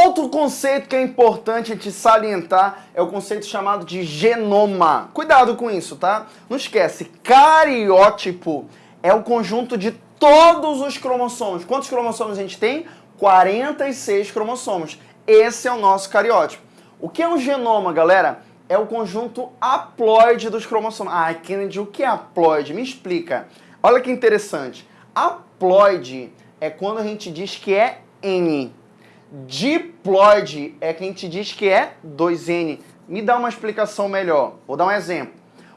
Outro conceito que é importante a gente salientar é o conceito chamado de genoma. Cuidado com isso, tá? Não esquece, cariótipo é o conjunto de todos os cromossomos. Quantos cromossomos a gente tem? 46 cromossomos. Esse é o nosso cariótipo. O que é um genoma, galera? É o conjunto haploide dos cromossomos. Ah, Kennedy, o que é haploide? Me explica. Olha que interessante. Haploide é quando a gente diz que é N. Diploide é que a gente diz que é 2N. Me dá uma explicação melhor. Vou dar um exemplo.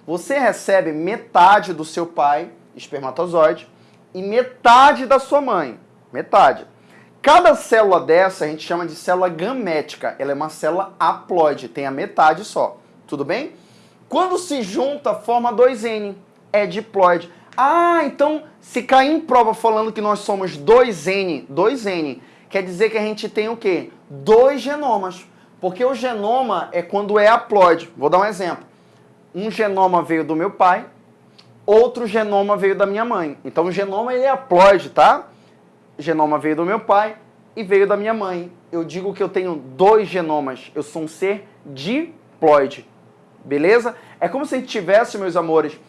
Você recebe metade do seu pai, espermatozoide, e metade da sua mãe, metade. Cada célula dessa a gente chama de célula gamética. Ela é uma célula haploide, tem a metade só. Tudo bem? Quando se junta, forma 2N. É diploide. Ah, então se cair em prova falando que nós somos 2N, 2N, quer dizer que a gente tem o quê? Dois genomas. Porque o genoma é quando é haploide. Vou dar um exemplo. Um genoma veio do meu pai, outro genoma veio da minha mãe. Então o genoma ele é haploide, tá? O genoma veio do meu pai e veio da minha mãe. Eu digo que eu tenho dois genomas. Eu sou um ser diploide. Beleza? É como se a gente tivesse, meus amores,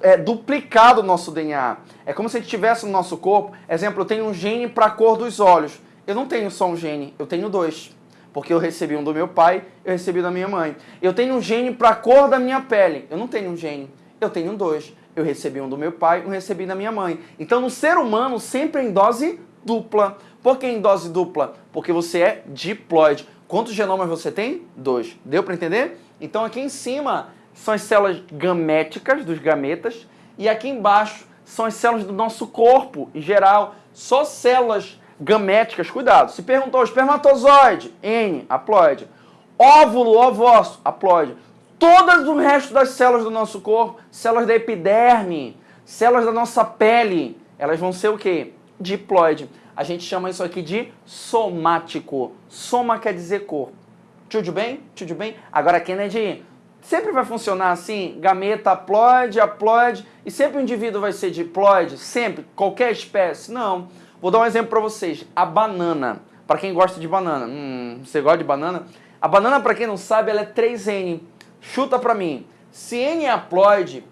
é, duplicado o nosso DNA. É como se a gente tivesse no nosso corpo, exemplo, eu tenho um gene para a cor dos olhos. Eu não tenho só um gene, eu tenho dois. Porque eu recebi um do meu pai, eu recebi da minha mãe. Eu tenho um gene para a cor da minha pele. Eu não tenho um gene, eu tenho dois. Eu recebi um do meu pai, um recebi da minha mãe. Então, no ser humano, sempre em dose dupla. Por que em dose dupla? Porque você é diploide. Quantos genomas você tem? Dois. Deu para entender? Então, aqui em cima são as células gaméticas dos gametas e aqui embaixo são as células do nosso corpo em geral. Só células gaméticas, cuidado. Se perguntou espermatozoide, N, haploide. Óvulo, ovócito, haploide. Todas o resto das células do nosso corpo, células da epiderme, células da nossa pele, elas vão ser o quê? Diploide. A gente chama isso aqui de somático. Soma quer dizer corpo. Tudo bem? Tudo bem? Agora, Kennedy, sempre vai funcionar assim? Gameta haploide, haploide, e sempre o indivíduo vai ser diploide? Sempre? Qualquer espécie? Não. Vou dar um exemplo para vocês. A banana. Para quem gosta de banana. Hum, você gosta de banana? A banana, para quem não sabe, ela é 3N. Chuta para mim. Se N é haploide,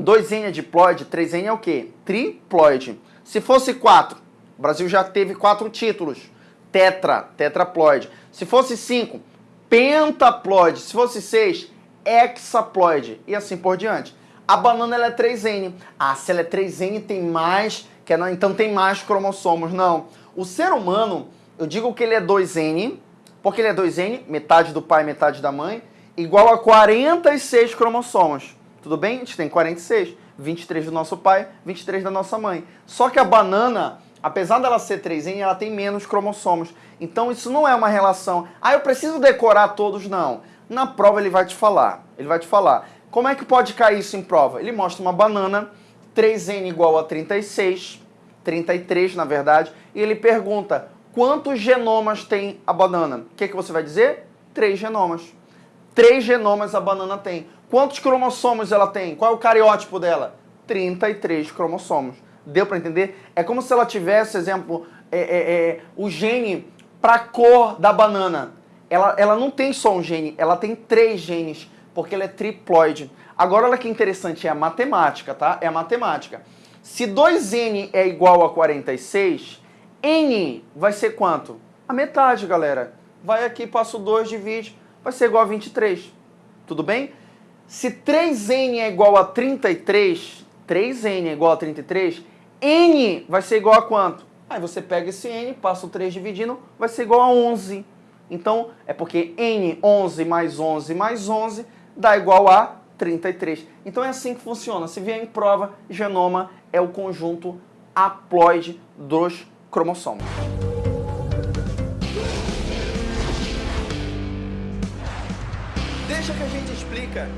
2N é diploide, 3N é o quê? Triploide. Se fosse 4, o Brasil já teve 4 títulos. Tetra, tetraploide. Se fosse 5, pentaploide. Se fosse 6, hexaploide. E assim por diante. A banana ela é 3N. Ah, se ela é 3N tem mais que é, então tem mais cromossomos. Não. O ser humano, eu digo que ele é 2N, porque ele é 2N, metade do pai, metade da mãe, igual a 46 cromossomos. Tudo bem? A gente tem 46, 23 do nosso pai, 23 da nossa mãe. Só que a banana, apesar dela ser 3N, ela tem menos cromossomos. Então isso não é uma relação. Ah, eu preciso decorar todos, não. Na prova ele vai te falar. Ele vai te falar. Como é que pode cair isso em prova? Ele mostra uma banana 3n igual a 36, 33 na verdade, e ele pergunta quantos genomas tem a banana? O que, que você vai dizer? Três genomas. Três genomas a banana tem. Quantos cromossomos ela tem? Qual é o cariótipo dela? 33 cromossomos. Deu para entender? É como se ela tivesse, exemplo, é, é, é, o gene para cor da banana. Ela, ela não tem só um gene, ela tem três genes, porque ela é triploide. Agora, olha que interessante, é a matemática, tá? É a matemática. Se 2n é igual a 46, n vai ser quanto? A metade, galera. Vai aqui, passo 2, divide, vai ser igual a 23. Tudo bem? Se 3n é igual a 33, 3n é igual a 33, n vai ser igual a quanto? Aí você pega esse n, passa o 3 dividindo, vai ser igual a 11. Então, é porque n, 11 mais 11 mais 11, dá igual a 33. Então é assim que funciona. Se vier em prova, genoma é o conjunto haploide dos cromossomos. Deixa que a gente explica.